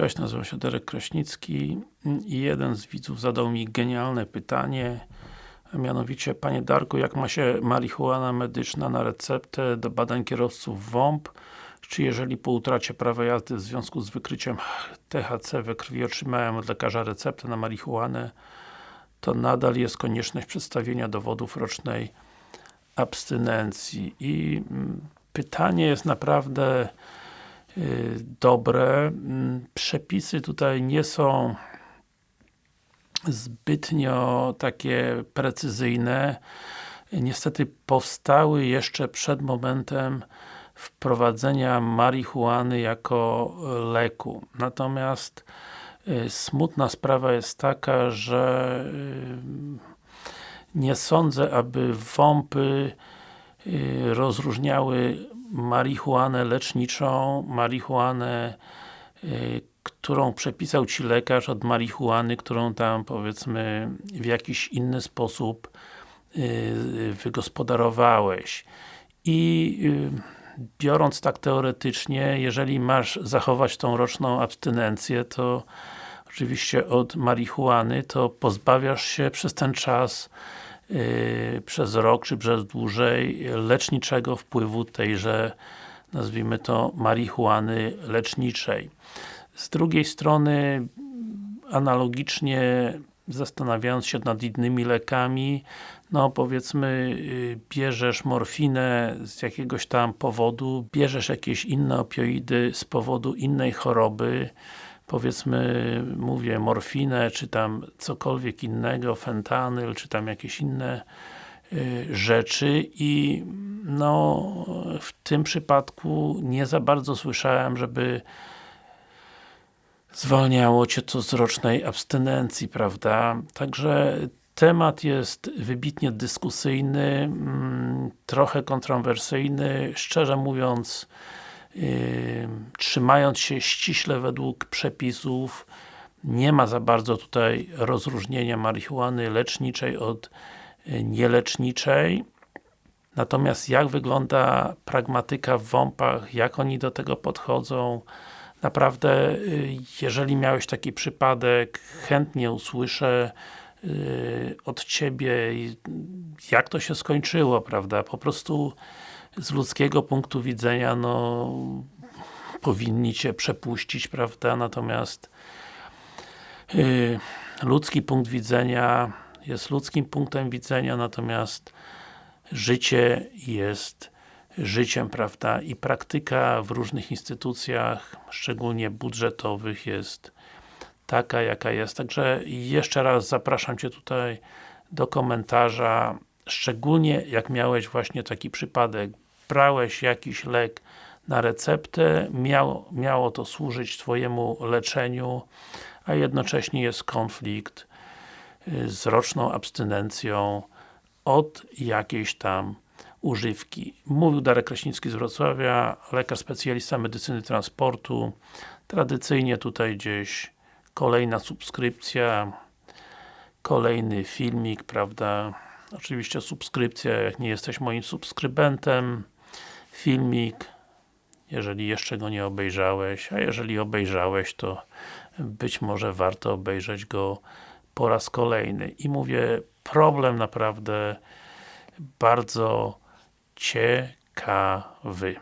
Cześć, nazywam się Derek Kraśnicki i jeden z widzów zadał mi genialne pytanie. A mianowicie, Panie Darku, jak ma się marihuana medyczna na receptę do badań kierowców WOMP czy jeżeli po utracie prawa jazdy w związku z wykryciem THC we krwi otrzymałem od lekarza receptę na marihuanę to nadal jest konieczność przedstawienia dowodów rocznej abstynencji. I mm, pytanie jest naprawdę dobre. Mm, przepisy tutaj nie są zbytnio takie precyzyjne. Niestety powstały jeszcze przed momentem wprowadzenia marihuany jako leku. Natomiast y, smutna sprawa jest taka, że y, nie sądzę, aby WOMPy y, rozróżniały marihuanę leczniczą, marihuanę którą przepisał Ci lekarz od marihuany, którą tam powiedzmy w jakiś inny sposób yy, wygospodarowałeś. I yy, biorąc tak teoretycznie, jeżeli masz zachować tą roczną abstynencję, to oczywiście od marihuany, to pozbawiasz się przez ten czas przez rok, czy przez dłużej leczniczego wpływu tejże nazwijmy to marihuany leczniczej. Z drugiej strony, analogicznie zastanawiając się nad innymi lekami, no powiedzmy, y, bierzesz morfinę z jakiegoś tam powodu, bierzesz jakieś inne opioidy z powodu innej choroby, powiedzmy, mówię, morfinę, czy tam cokolwiek innego, fentanyl, czy tam jakieś inne y, rzeczy i no, w tym przypadku nie za bardzo słyszałem, żeby zwalniało Cię to z rocznej abstynencji, prawda? Także temat jest wybitnie dyskusyjny, mm, trochę kontrowersyjny, szczerze mówiąc trzymając się ściśle według przepisów nie ma za bardzo tutaj rozróżnienia marihuany leczniczej od yy, nieleczniczej natomiast jak wygląda pragmatyka w WOMP-ach, jak oni do tego podchodzą naprawdę, y, jeżeli miałeś taki przypadek, chętnie usłyszę y, od Ciebie, jak to się skończyło, prawda? Po prostu z ludzkiego punktu widzenia, no powinni Cię przepuścić, prawda? Natomiast yy, ludzki punkt widzenia jest ludzkim punktem widzenia, natomiast życie jest życiem, prawda, i praktyka w różnych instytucjach, szczególnie budżetowych jest taka, jaka jest. Także jeszcze raz zapraszam Cię tutaj do komentarza, szczególnie jak miałeś właśnie taki przypadek, brałeś jakiś lek na receptę, miało, miało to służyć Twojemu leczeniu, a jednocześnie jest konflikt y, z roczną abstynencją od jakiejś tam używki. Mówił Darek Kraśnicki z Wrocławia, lekarz specjalista medycyny transportu. Tradycyjnie tutaj gdzieś kolejna subskrypcja, kolejny filmik, prawda? Oczywiście subskrypcja, jak nie jesteś moim subskrybentem. Filmik, jeżeli jeszcze go nie obejrzałeś, a jeżeli obejrzałeś, to być może warto obejrzeć go po raz kolejny. I mówię, problem naprawdę bardzo ciekawy.